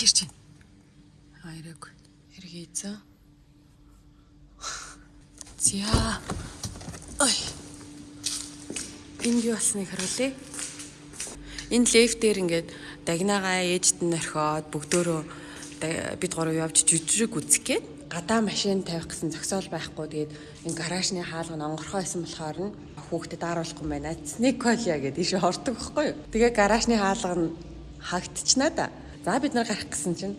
Маш ирж байна. Хайраг. Эргээзээ. За. Ой. Энэ юу болсныг харуулъя. Энэ лефт дээр ингээд дагнагаа ээжд нь орхиод бүгдөө бид гурав явж жүжиг үзэх гээд гадаа машин тавих гэсэн зөксөөл байхгүй тэгээд энэ гаражны хаалга нь онгорхоо исэн болохоор нь хүүхдэд ааруулахгүй байна. Сниколия гэдэг ишээ ордог байхгүй юу. Тэгээ гаражны хаалга нь хагдчихнаа да. За бид нар гарах гэсэн чинь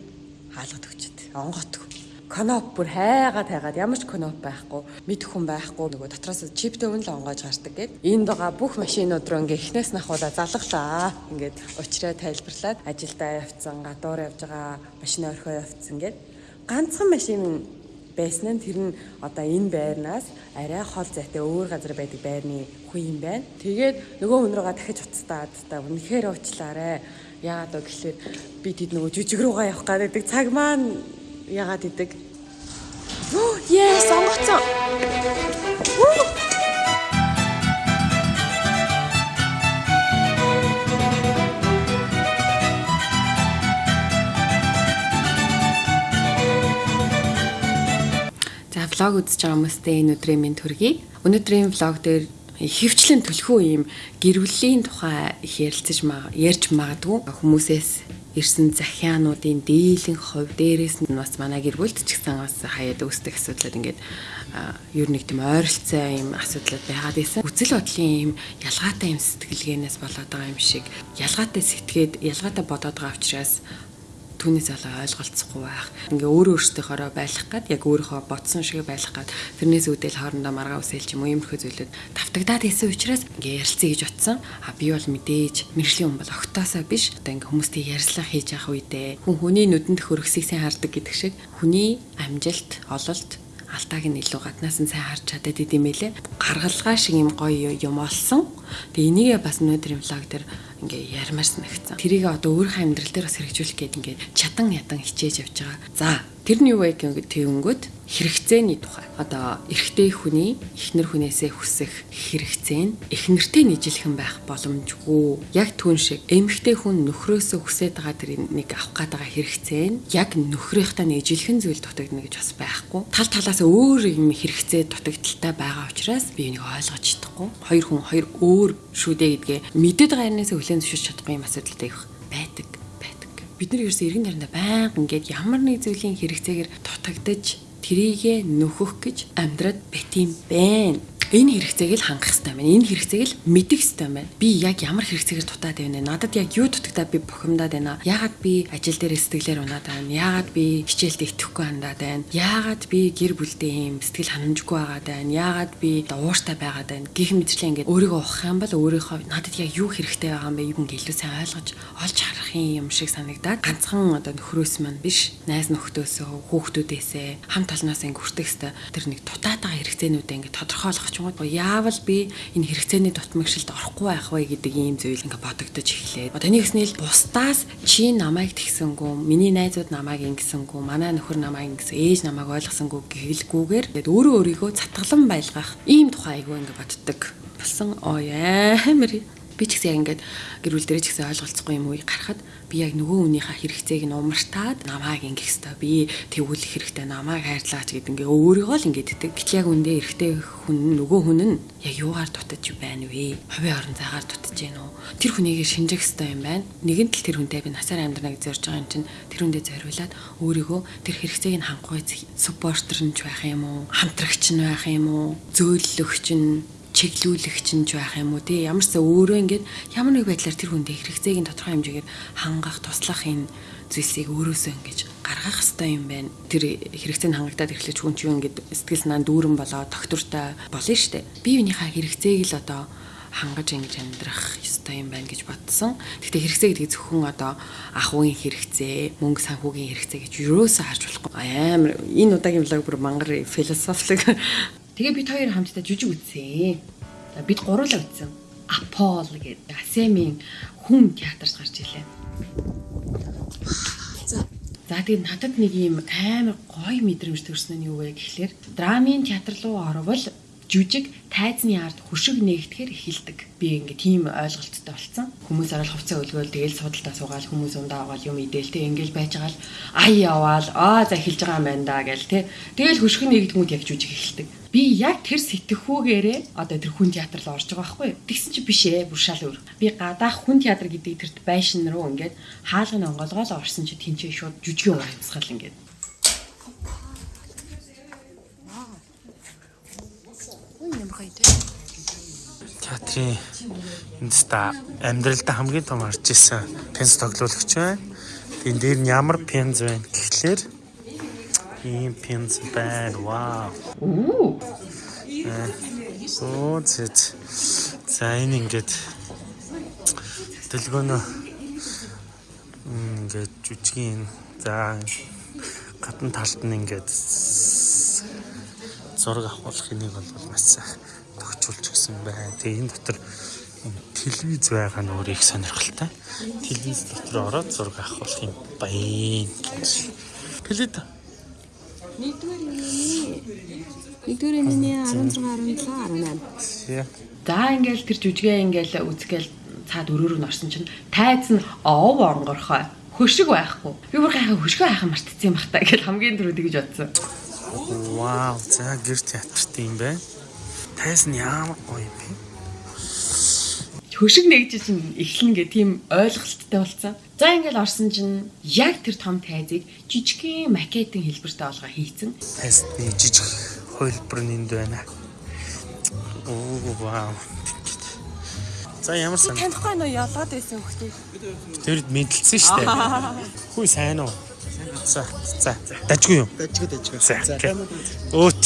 хаалгад өгчөд. Онготгүй. Коноп бүр хайгаад хайгаад ямар ч коноп байхгүй, мэдэх хүн байхгүй. Нөгөө дотроос чиптэй өн л онгойж гардаг гээд энд байгаа бүх машинууд руу ингээ эхнээс нахуулаа залглаа. Ингээд уучраа тайлбарлаад ажилдаа явцсан, гадуур явж байгаа машин орхио явцсан гээд ганцхан машин байсан нь тэр нь одоо энэ байрнаас арай хол зайтай өөр газар байдаг байрны хүн юм байна. Тэгээд нөгөө хүн руугаа дахиж уцтаад та үнэхээр уучлаарай. Яагаад вэ гэхлээр би тэд нөгөө жижиг руугаа явах гэдэг цаг маань яагаад идэг? Yes, сонгоцсон. За влог үзэж байгаа хүмүүстээ энэ өдрийн минь төргий. Өнөөдрийн влог дээр хөвчлэн төлхөө ийм гэрвлийн тухай ярилцаж ярьж магадгүй хүмүүсээс ирсэн захиануудын дийлэн хувь дээрээс нь бас манай гэр бүлд ч гэсэн бас хаяад үүсдэг асуудлууд ингээд ер нь тийм ойролцоо юм асуудлууд байгаад байсан. Үзэл бодлын юм ялгаатай юм сэтгэлгээнээс болоод байгаа юм шиг ялгаатай сэтгээд ялгаатай бодоод байгаа учраас түүнээс олоо ойлголцохгүй байх. Ингээ өөрөө өөртөөхөөрөө байлах гад яг өөрийнхөө бодсон шиг байлах гад тэрнээс үүдэл хоорондоо маргаа үсэлж юм уу иймэрхүү зүйлүүд тавтагдаад исэн учраас ингээ ярилцъя гэж утсан. А би бол мэдээж мэржлийн хүн бол огтоосоо биш. Одоо ингээ хүмүүстэй ярьслах хийж явах үедээ хүн хүний нүдэнд хөрөсгийг сайн хардаг гэдэг шиг хүний амжилт, ололт алдааг нь илүү гаднаас нь сайн харж чадаад идэм байлээ. Гаргалгаа шиг юм гоё юм олсон. Тэгээ энийгээ бас өнөөдрийн влог дээр ингээ ярмаар санагцсан. Тэрийг одоо өөрийнхөө амьдрал дээр бас хэрэгжүүлэх гээд ингээ чатан ядан хичээж явж байгаа. За тэр нь юу вэ гэх тэгэнгүүт хэрэгцээний тухай. Одоо эрэгтэй хүний эхнэр хүнээсээ хүсэх хэрэгцээ нь эхнэртэй нийжлэхэн байх боломжгүй. Яг түүн шиг эмэгтэй хүн нөхрөөсөө хүсэж байгаа тэр нэг авах гээд байгаа хэрэгцээ нь яг нөхрийнхтэй нийжлэхэн зүйл дутагдана гэж бас байхгүй. Тал талаас өөр юм хэрэгцээ дутагдaltaй байгаа учраас би энийг ойлгож чадахгүй. Хоёр хүн хоёр өөр шүү дээ гэдгээ мэдээд байгаа юмнаас хүлээн зөвшөөрч чадахгүй юм асуудалтай байдаг бид нар ерөөсөө эргэн тойрондоо байнга ингээд ямар нэг зүйлийн хэрэгцээгээр дутагдж трийгээ нөхөх гэж амьдраад бит юм байна энэ хэрэгцээг л хангах хэрэгтэй байна. Энэ хэрэгцээг л мэдэх хэрэгтэй байна. Би яг ямар хэрэгцээгээр дутаад байна вэ? Надад яг юу дутагдаа би бухимдаад байна. Яагаад би ажил дээр сэтгэлээр унаад байна? Яагаад би хичээлд итгэхгүй хандаад байна? Яагаад би гэр бүлдээ юм сэтгэл ханамжгүй байгаад байна? Яагаад би ууштай байгаад байна? Гэх мэтчлээ ингээд өөрийгөө ухах юм бол өөрийнхөө надад яг юу хэрэгтэй байгаа юм бэ? Юу илүү сайн ойлгож олж харах юм шиг санагдаад ганцхан одоо нөхрөөс маань биш найз нөхдөөсөө хүүхдүүдээсээ хамт олноос ингээд хүртэх хэвээр тэр нэг дутаад байгаа хэрэгцээнүүдээ ингээд тодорхойлох чугууд яавал би энэ хэрэгцээний дутмагшилд орохгүй байх вэ гэдэг ийм зүйл ингээ бодогдож эхлээд. Таны гэснээр бусдаас чи намайг тэгсэнгүү, миний найзууд намайг ингэсэнгүү, манай нөхөр намайг ингэсэн, ээж намайг ойлгосонгүй гэхэлгүйгээр тэгээд өөрөө өөрийгөө цатгалан байлгах ийм тухай айгүй ингээ боддог. Болсон оо амар би ч гэсэн ингээд гэр бүл дээр ч гэсэн ойлголцохгүй юм уу гарахад би яг нөгөө хүнийхээ хэрэгцээг нь умартаад намайг ингэх хэвээр би тэгүүлэх хэрэгтэй намайг хайрлаач гэд ингээ өөрийгөө л ингээд идэг. Гэтэл яг үндэ эрэгтэй хүн нөгөө хүн нь яг юугаар дутаж байна вэ? Хувийн орон зайгаар дутаж гин үү? Тэр хүнийг шинжих хэрэгтэй юм байна. Нэгэн тал тэр хүнтэй би насаар амьдрнаг зорж байгаа юм чинь тэр хүндээ зориулаад өөрийгөө тэр хэрэгцээг нь хангах supporter нь ч байх юм уу? Хамтрагч нь байх юм уу? Зөөллөгч нь чиглүүлэгч нь байх юм уу тий ямар ч өөрөө ингээд ямар нэг байдлаар тэр хүндээ хэрэгцээг нь тодорхой хэмжээгээр хангах туслах энэ зүйлсийг өөрөөсөө ингэж гаргах хэрэгтэй юм байна. Тэр хэрэгцээ нь хангагдаад ирэхлээр хүн чинь ингээд сэтгэл санаа дүүрэн болоо доктортой болно штэ. Бие биенийхээ хэрэгцээг л одоо хангаж ингэж амьдрах ёстой юм байна гэж бодсон. Гэхдээ хэрэгцээ гэдэг зөвхөн одоо ах уугийн хэрэгцээ, мөнгө санхүүгийн хэрэгцээ гэж юусаа харж болохгүй. Амар энэ удаагийн влог бүр мангар философик Тэгээ бид хоёр хамтдаа жүжиг үзсэн. Бид гурлаа үзсэн. Апол гэдэг Асемийн хүн театрт гарч илээ. За. За тэгээд надад нэг юм амар гоё мэдрэмж төрсөн нь юу вэ гэхлээр драмын театр руу орвол жүжиг тайзны ард хөшиг нэгдэхээр эхэлдэг. Би ингээ тийм ойлголттой болсон. Хүмүүс орол хувцас өлгөөл тэгэл судалтаа суугаал хүмүүс ундаа аваад юм идэл те ингээл байж байгаа л ай яваал аа за эхэлж байгаа юм байна да гэл те. Тэгэл хөшиг нэгдэнгүүд яг жүжиг эхэлдэг. Би яг тэр сэтгэхүүгээрээ одоо тэр хүн театр руу орж байгаа байхгүй. Тэгсэн чи биш ээ бүр шал өөр. Би гадаах хүн театр гэдэг тэрт байшин руу ингээд хаалганы онгоолгоол орсон чи тэнцээ шууд жүжигийн уран амьсгал ингээд Театрын энэста амьдралдаа хамгийн том харж исэн пенс тоглуулагч байна. Тэн дээр нь ямар пенз байна гэхлээр ийм пенз байна. Вау. Оо. Оо зэт. За энэ ингээд дэлгөөнө ингээд жүжигийн за гадна талд нь ингээд зураг авахлах энийг бол маш төгчүүлж гисэн байна. Тэгээ энэ дотор телевиз байгаа нь өөр их сонирхолтой. Телевиз дотор ороод зураг авах юм байна. Плит. Нэгдүгээр энэ 16 17 18. За ингээл тэр жүжигээ ингээл үзгээл цаад өрөөрөө н орсон чинь тайз нь ов оронгорхой хөшиг байхгүй. Би бүр гайхаа хөшгөө хайхаа мартчихсан юм бахта гэж хамгийн түрүү тэгж бодсон. Вау, за гэр театрт юм байна. Тайс нь ямар гоё юм бэ? Хөшиг нэгж чинь эхлэн гэ тийм ойлголттой болсон. За ингээл орсон чинь яг тэр том тайзыг жижигхэн макетын хэлбэртэй олгоо хийцэн. Тайсны жижиг хөлбөр нэнд байна. Оо вау. За ямар сан. Танихгүй нөө ялгаад байсан хөхтэй. Тэрд мэдлсэн шүү дээ. Хүй сайн уу? За за дажгүй юу? Дажгүй дажгүй. За. Өөт.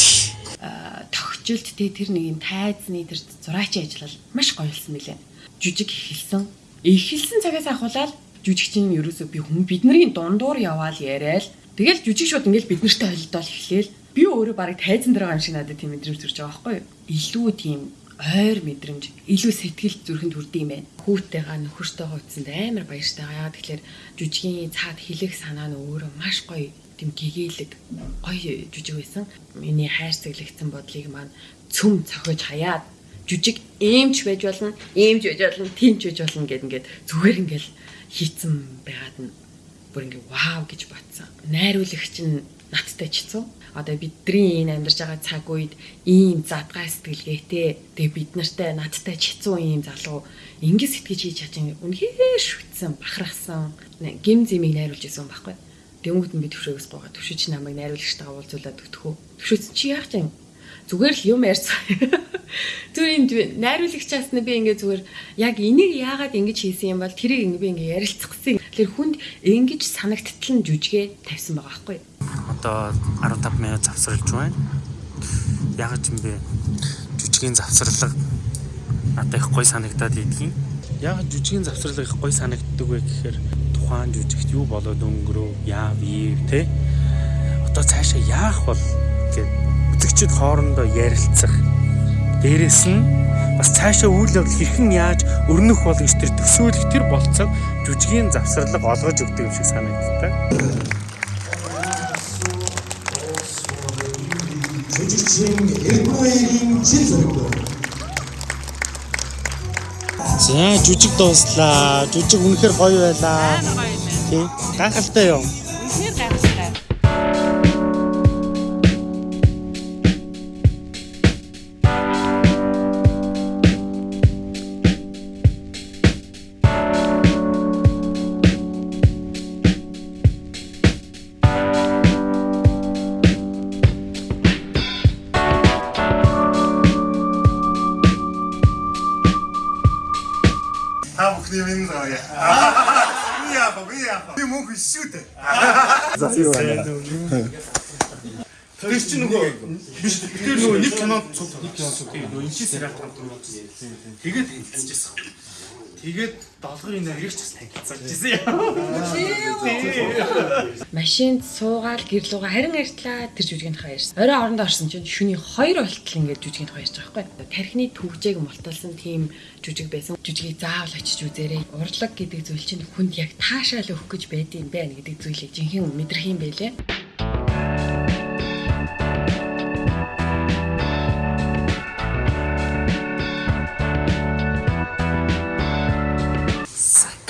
Тогтжилт тэ тэр нэг юм тайзны тэр зураачийн ажиллал маш гоё болсон мөлий. Жүжиг эхэлсэн. Эхэлсэн цагаас ахуулаад жүжигчин ерөөсөө би хүн бидний дундуур яваал яриад тэгэл жүжиг шууд ингээл бид нартай холилдол эхлээл би өөрөө барыг тайзан дээр байгаа юм шиг надад тийм мэдрэмж төрж байгаа байхгүй юу? Илүү тийм ойр мэдрэмж, илүү сэтгэл зүрхэнд хүрдэг юм байна. Хүүтэйгаа нөхөртөйгөө утсанд амар баяртай байгаа. Тэгэхээр жүжигийн цаад хэлэх санаа нь өөрөө маш гоё тийм гэгээлэг гоё жүжиг байсан. Миний хайр цэглэгдсэн бодлыг маань цөм цохиж хаяад жүжиг ээмч байж болно, ээмч байж болно, тэмч байж болно гэд ингээд зүгээр ингээд хийцэн байгаад нь бүр ингээд вау гэж батсан. Найруулагч нь надтай чицүү одоо бидний энэ амьдарч байгаа цаг үед ийм задгай сэтгэлгээтэй. Тэгээ бид нартай надтай хэцүү ийм залуу. Ингэ сэтгэж хийж чадсан үнэхээр шүтсэн бахархсан. Гим зэмийг найруулж исэн байхгүй. Тэнгүүд нь би төвшөөгөөс гоогаа төвшөж намайг найруулагчтайгаа уулзуулаад өгтөхөө төвшөөс чи яах чинь зүгээр л юм ярьсан зүгээр юм найруулагчаас нь би ингээ зүгээр яг энийг яагаад ингэж хийсэн юм бол тэрийг ингээ би ингээ ярилцах гэсэн тэгэхээр хүнд ингэж санагдтал нь жүжигээ тавьсан байгаа байхгүй одоо 15 минут завсарлаж байна. Яг ч юм бэ жүжигийн завсарлага надад их гоё санагдаад идэгин. Яг жүжигийн завсарлага их гоё санагддаг вэ гэхээр тухайн жүжигт юу болоод өнгөрөө яав ийв те. Одоо цаашаа яах бол гэд үзэгчд хоорондоо ярилцах. Дээрэс нь бас цаашаа үйл явдал хэрхэн яаж өрнөх бол гэж тэр төсөөлөх тэр болцоог жүжигийн завсарлага олгож өгдөг юм шиг санагддаг. жүжигчин Эрдмөгийн чин зөрөг. За жүжиг дууслаа. Жүжиг үнэхээр гоё байлаа. Тийм. Гайхалтай юу? Үнээр гайхалтай. Минь заяа. Би яах вэ? Би мөнх шүү дээ. За юу байна? Тэр чинь нөгөө биш тэр нөгөө нэг кинонд цуг нэг кинонд цуг нөгөө энэ чинь сериал хамт үзсэн. Тэгээд танилцчихсан. Тэгээд долгын нэрийг ч бас танилцсан юм. машинд суугаад гэрлүүгээ харин ярьтлаа тэр жүжигийнхаа ярьсан. Орой орондоо орсон чинь шүний 2 болтол ингээд жүжигийнхаа ярьж байгаа байхгүй. Тархины төвжээг мулталсан тийм жүжиг байсан. Жүжигийг заавал очиж үзээрэй. Урлаг гэдэг зүйл чинь хүнд яг таашаал өгөх гэж байдığım байна гэдэг зүйлийг жинхэнэ мэдрэх юм байлээ.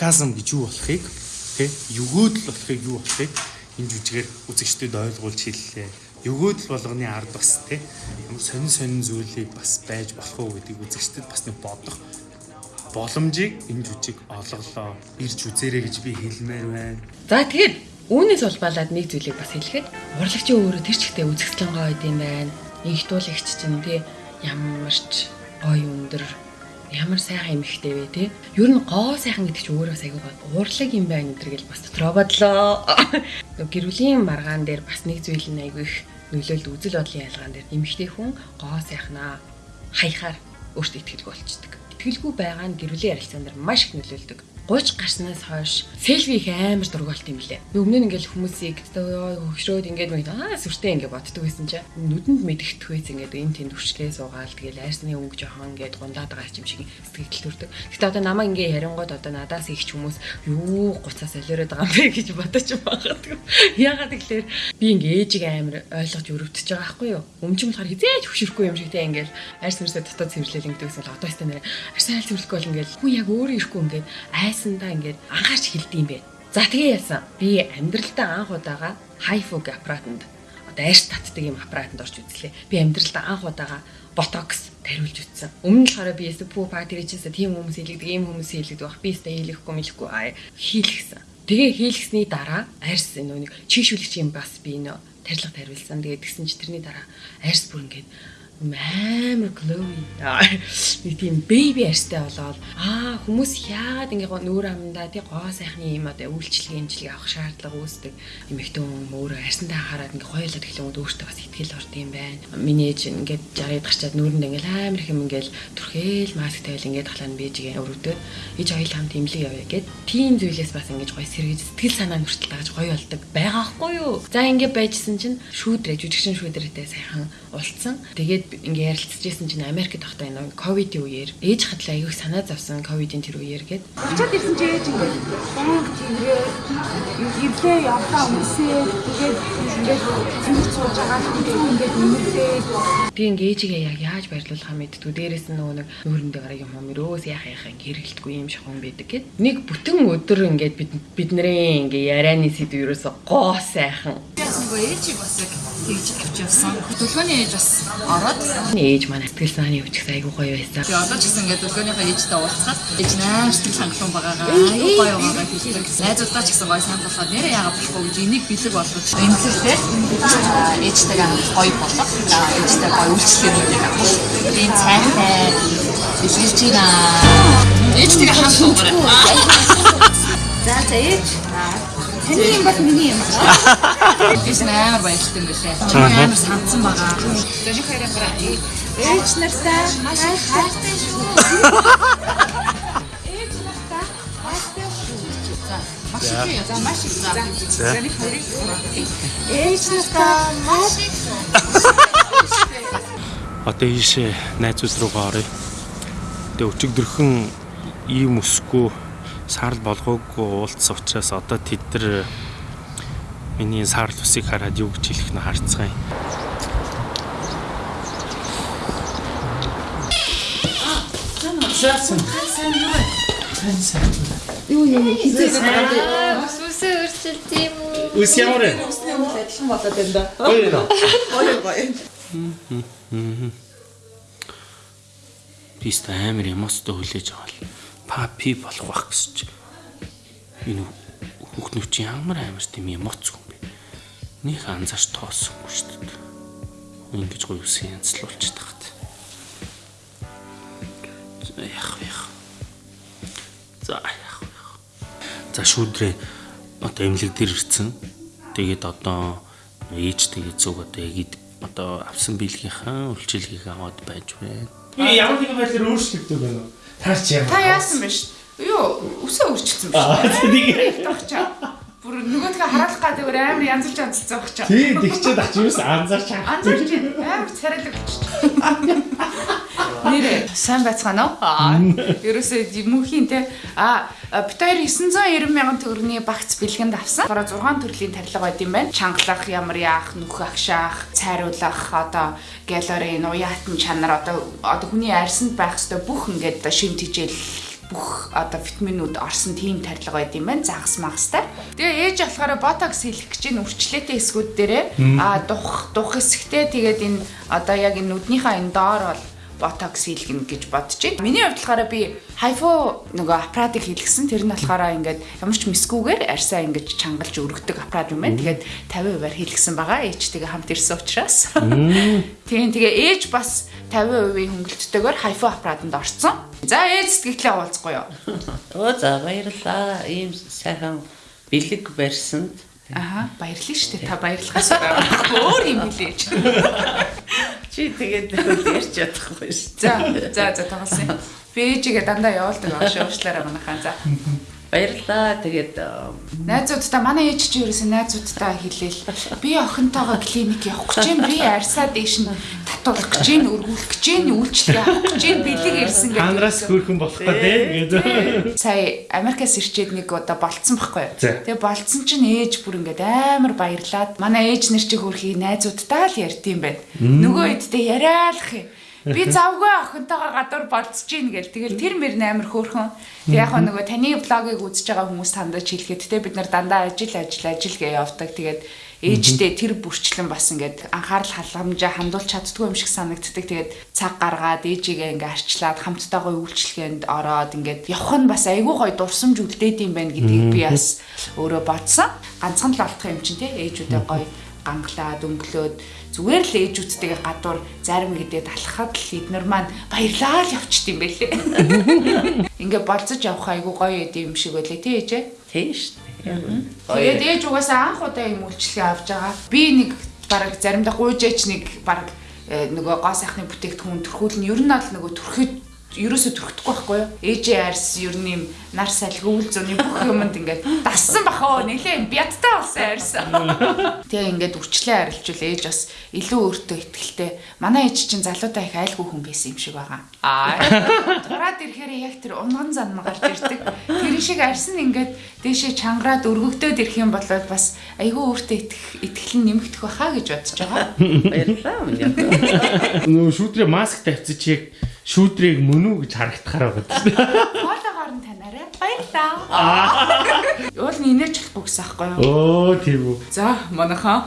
Сарказм гэж юу болохыг тий өгөөдөл болохыг юу болохыг энэ жүжигээр үзэгчдэд ойлгуулж хэллээ. Өгөөдөл болгоны ард бас тий ямар сонин сонин зүйлийг бас байж болох уу гэдгийг үзэгчдэд бас нэг бодох боломжийг энэ жүжиг олголоо. Ирж үзээрэй гэж би хэлмээр байна. За тэгэхээр үүнээс улбалаад нэг зүйлийг бас хэлэхэд урлагчийн өөрөө тэр чигтээ үзэгслэн гоё юм байна. Инх туулагч чинь тий ямар ч гоё өндөр ямар сайхан эмэгтэй вэ те. Ер нь гоо сайхан гэдэг чинь өөрөө айгүй гоо. Урлаг юм байна гэдэргээл бас дотроо бодлоо. Гэрүүлийн маргаан дээр бас нэг зүйл нь айгүй их нөлөөлд үзэл бодлын ялгаан дээр эмэгтэй хүн гоо сайхнаа хаяхаар өөртөө ихтгэлгүй болчдөг. Итгэлгүй байгаа нь гэрүүлийн ярилцсан дээр маш их нөлөөлдөг. 30 гарснаас хойш селфи их амар дургуулт юм лээ. Өмнө нь ингээл хүмүүсийг хөвшрөөд ингээд мэд аа сүртэй ингээд боддог байсан чинь нүдэнд мэдгэдэх үйс ингээд энэ тэнд хүчлээ суугаал тэгэл айрсны өнгө жоохон ингээд гундаад байгаа юм шиг сэтгэл төрдөг. Гэтэ одоо намаа ингээд ярингууд одоо надаас их ч хүмүүс юу гуцаас солиороод байгаа юм бэ гэж бодож байгаа. Ягаад гэвэл би ингээд ээжийг амар ойлгож өрөвдөж байгаа байхгүй юу? Өмчм болохоор хизээж хөшөрөхгүй юм шиг те ингээд айрс мэрсээ дотоод цэвэрлэл ингээд гэсэн одоо өстэй нэр арьс айл цэвэрлэхгүй бол ингээд хүн яг өөрөө ирэхгүй ингээд айс яасандаа ингээд анхаарч хэлдэм бэ. За тэгээ яасан. Би амьдралдаа анх удаага хайфуг аппаратанд одоо айш татдаг юм аппаратанд орж үзлээ. Би амьдралдаа анх удаага ботокс тариулж үтсэн. Өмнө нь болохоор би эсэ пүү пати ричээсээ тийм хүмүүс хийлэгдэг, ийм хүмүүс хийлэгдэг баг. Би эсэ хийлэхгүй мэлэхгүй аа хийлгсэн. Тэгээ хийлгсний дараа арьс нэг чийшүүлэгч юм бас би нөө тарилга тариулсан. Тэгээ тэгсэн чи тэрний дараа арьс бүр ингээд амар glowy нэг тийм baby арьстай болоод аа хүмүүс яагаад ингэ нүүр амандаа тий гоо сайхны юм одоо үйлчлэг имжлэг авах шаардлага үүсдэг. Эмэгтэй өөрөө арьсандаа хараад ингэ хоёулаад эхлэнгүүд өөртөө бас ихтгэл орд юм байна. Миний ээж ингээд жаргад гарчаад нүүрэнд ингэ амар их юм ингээл түрхээл маск тавил ингээд талаа нь бийжгээ өрөвдөд ээж хоёул хамт имлэг явъя гэд тийм зүйлээс бас ингэж гоё сэргэж сэтгэл санаа нүртэл тааж гоё болдог байгаа хгүй юу? За ингэ байжсэн чинь шүүдрэ жүжигчин шүүдрээтэй сайхан уулцсан тэгээд ингээ ярилцчихсэн чинь Америкт байхдаа энэ ковидын үеэр. Ээж хатлаа аягүй санаа зовсон ковидын тэр үеэр гээд Очоод ирсэн чи ээж ингээ бонг тийгээ ирлээ явлаа өмсөө тэгээд ингээ зинх сууж байгаа ингээд нэмэлтээ би ингээ ээжигээ яг яаж баярлуулахаа мэдтгүү дээрэс нь нөгөө нэг нүүрэндээ гараг юм хомөрөөс яах яах ингээ хэрэгэлтгүй юм шахуун байдаг гээд нэг бүтэн өдөр ингээ бид бидний ингээ ярианы сэдв ерөөсө гоо сайхан нөгөө ээжийг бас яг тэгж авч явсан. Төлгөөний ээж бас ороод ээж маань сэтгэл санааны өвчгс айгуу гоё байсан. би одоо ч гэсэн ингээд төлгөөнийхөө ээжтэй уулзаад ээж нээр сэтгэл хангалуун байгаагаа айгуу гоё байгаагаа хэлдэг. Найзуудаа ч гэсэн гоё сайн болохоор нэрээ яагаад болохгүй гэж энийг бэлэг болгож эмзэлтэй ээжтэйгээ гоё болох. Ээжтэй гоё үйлчлэгүүдийг авах. Тийм цайтай бэлгэлж байна. Ээжтэйгээ хамтдаа. За за ээж. Таны юм бол миний юм байна. Биш амар баярлалтай юм билээ. Амар санцсан байгаа. Зөвхөн гараа. Ээж нартай маш их хайртай шүү. Ээж нартай хайртай шүү. Маш их за маш их за. Зөвхөн хайрыг. Ээж нартай маш их. Одоо ийшээ найзууд руугаа оръё. Тэгээ өчигдөрхөн ийм өсгүй саарл болгоогүй уулзсан учраас одоо тэд нар миний саарл усыг хараад юу гэж хэлэх нь харцгаая. Сайн сайн юу юм хизээ байгаа. Ус үсээ өрчилт юм уу? Ус ямар вэ? Усны өмнө адилхан болоод байна да. Гоё нөө. Гоё гоё. Бист амар эмоцтой хүлээж байгаа л папи болох байх чи. Энэ хүүхнүүд чи ямар амар тийм эмоц юм бэ? Них анзаарч тоосонгүй шүү дээ. Ингэж гоё үсэн янзлуулж тахад. Яах вэ? За яах вэ? За шүүдрээ одоо эмнэлэг дээр ирсэн. Тэгээд одоо ээжтэйгээ зүг одоо яг одоо авсан биелгийнхаа үйлчилгээг аваад байж байна. Би ямар нэгэн байдлаар өөрчлөгдөв байна уу? Таач ямар? Та яасан бэ шүү? Юу, үсээ өөрчилсөн биш. Аа тийм. Тохчаа. Бүр нөгөөдгөө хараалах гэдэг өөр амар янзлж янзлцсан багчаа. Тийм тэгчээд ах юус анзаарч аа. Анзаарч амар царайлаг болчих. Нэрээ сайн байцгаана уу? Аа. Ерөөсөө мөнхийн те а бит хоёр 990 мянган төгрөгийн багц бэлгэнд авсан. Бараа 6 төрлийн тарилга байд юм байна. Чангалах, ямар яах, нүх агшаах, цайруулах, одоо галерей, уяатан чанар одоо одоо хүний арьсанд байх ёстой бүх ингээд шимт хижээл бүх одоо витаминууд орсон тийм тарилга байд юм байна. Загас магастай. Тэгээ ээж болохоор ботокс хийх гэж энэ үрчлээтэй хэсгүүд дээрээ а дух дух хэсэгтээ тэгээд энэ одоо яг энэ нүднийхээ энэ доор бол ботокс хийлгэн гэж бодож байна. Миний хувьд болохоор би хайфо нөгөө аппаратыг хийлгсэн. Тэр нь болохоор ингээд ямар ч мискүүгээр арьсаа ингээд чангалж өргөдөг аппарат юм байна. Тэгээд 50%-аар хийлгсэн байгаа. Ээжтэйгээ хамт ирсэн учраас. Тийм тэгээ ээж бас 50%-ийн хөнгөлөлттэйгээр хайфо аппаратанд орсон. За ээж сэтгэлээ уулзахгүй юу? Оо за баярлаа. Ийм сайхан бэлэг барьсанд Аха баярлалаа шүү дээ. Та баярлахаас байгаа. Өөр юм хэлээч. чи тэгээд ярьж чадахгүй шүү. За за за тоглосон. Би ээжигээ дандаа явуулдаг аа шуушлаараа манайхаа. За. Баярлаа. Тэгээд Найзуудтай манай ээж чи ерөөсөө найзуудтай хэлээл. Би охинтойгоо клиник явах гэж юм. Би арьсаа дээш нь татуулах гэж юм, өргүүлэх гэж юм, үйлчлэг авах гэж юм. Бэлэг ирсэн гэдэг. Ханраас хөөрхөн болох гэдэг. Сая Америкаас ирчээд нэг удаа болцсон байхгүй юу? Тэгээ болцсон чинь ээж бүр ингээд амар баярлаад манай ээж нэр чи хөрхий найзуудтай л ярьд юм байна. Нөгөө хэдтэй яриалах юм. Би завгүй охинтойгоо гадуур болцож гин гэл. Тэгэл тэр мэр амар хөөрхөн. Тэг яг нөгөө таны блогийг үзэж байгаа хүмүүс тандаж хэлэхэд те бид нар дандаа ажил ажил ажил гээ явдаг. Тэгээд ээжтэй тэр бүрчлэн бас ингээд анхаарал халамжаа хандуулж чаддгүй юм шиг санагддаг. Тэгээд цаг гаргаад ээжигээ ингээ арчлаад хамттайгаа үйлчлэгээнд ороод ингээд явах нь бас айгүй гой дурсамж үлдээд юм байна гэдгийг би бас өөрөө бодсон. Ганцхан л олдох юм чинь те ээжүүдээ гой ганглаад өнгөлөөд зүгээр л ээжүүдтэйгээ гадуур зарим гэдэг алхахад л эднэр маань баярлаа л явчихд юм байлээ. Ингээ болцож явах айгу гоё юм шиг байлээ тий ээжээ. тийм шүү дээ. Тэгээд ээж угаасаа анх удаа юм үйлчлэгээ авч байгаа. Би нэг бараг заримдаа гуйжээч нэг бараг э, нөгөө гоо сайхны бүтээгдэхүүн төрхүүл нь ер нь бол нөгөө төрөхөд ерөөсө төрөхдөггүй байхгүй юу? Арьс ер нь юм нар салхи үйл зөний бүх юмд ингээд дассан бахаа нэлээ бядтай болсон арьс. Тэгээ ингээд үрчлээ арилжуул ээж бас илүү өөртөө ихтэй. Манай ээж чинь залуудаа их айлгүй хүн байсан юм шиг байгаа. Аа. Тураад ирэхээр яг тэр унган зан гарч ирдэг. Тэр шиг арьс нь ингээд дээшээ чангараад өргөгдөөд ирэх юм бол бас айгүй өөртөө итгэх итгэл нь нэмэгдэх байхаа гэж бодож байгаа. Баярлаа. минь. Нөө шүүтрээ маск тавьчих чи яг шүүтрийг мөн үү гэж харагдахаар байгаа. Хоолоогоор нь танаарай. Баярлаа. Уул нь инээж чадахгүй гэсэн аахгүй юу? Оо тийм үү. За, манайхаа.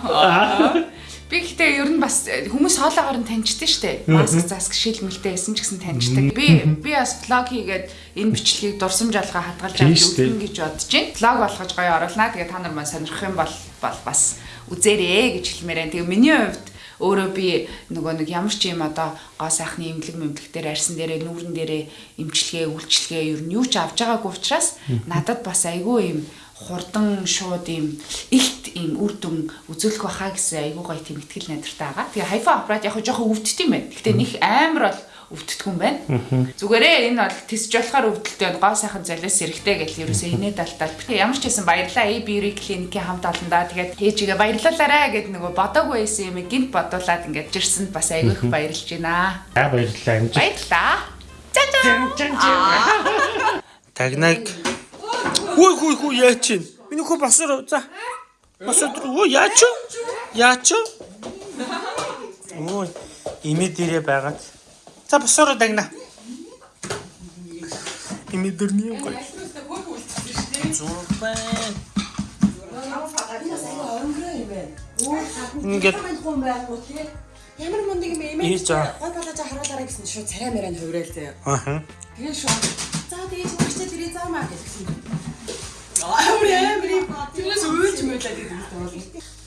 Би гэхдээ ер нь бас хүмүүс хоолоогоор нь таньчдаг штэ. Маск заск шилмэлтэй байсан ч гэсэн таньчдаг. Би би бас влог хийгээд энэ бичлэгийг дурсамж алгаа хадгалж үзэн гэж бодож байна. Влог болгож гоё оруулнаа. Тэгээ та нар маань сонирхох юм бол бас үзээрэй гэж хэлмээр байна. Тэгээ миний хувьд өөрөө би нөгөө нэг ямар ч юм одоо гоо сайхны имлэг мэмлэг дээр арьсан дээрээ нүүрэн дээрээ имчилгээ үйлчилгээ ер нь юу ч авч байгаагүй учраас надад бас айгүй юм хурдан шууд юм ихт юм үр дүн үзүүлэх байхаа гэсэн айгүй гоё тийм ихтгэл найдвартай байгаа. Тэгээ хайфа аппарат яг жоохон өвддөг юм байна. Гэхдээ них амар бол өвддөггүй юм байна. Зүгээрээ энэ бол тисж болохоор өвдөлтөй байна. Гоо сайхан золиос эрэхтэй гэл ерөөсөө инээ далтал. Тэгээ ямар ч байсан баярлаа. A Beauty клиникийн хамт олондоо тэгээд ээжигээ баярлалаарэ гэд нөгөө бодоогүй байсан юм гинт бодуулаад ингээд жирсэнд бас айгүй их баярлж байна. За баярлалаа амжилт. Баярлаа. За Тагнаг. Хүй хүй хүй яач чинь? Миний хөө басар за. Басар оо яач? Яач? Ой, имэ дээрээ байгаад. За басар дагна. Имэ дөрний юм гоё. Зурбан. Ингээд Ямар мундаг юм Ээ, эмээ. Гой болоо за харуулаарай гэсэн шууд царай мэрэн хувирал заяа. ааха. Тэгээ шууд за тэгээ чигчтэй тэрий заамаа гэсэн.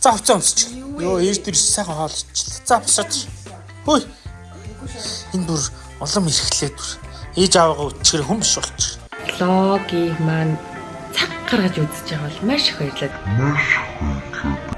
За хувцас өмсч. Йоо, ээж дэр сайхан хоолчлаа. За босоод. Хөөе. Энэ бүр улам ирэхлээ дүр. Ээж аваагаа өчгөр хүм биш болчих. Логийг маань цаг гаргаж үзэж байгаа бол маш их баярлалаа.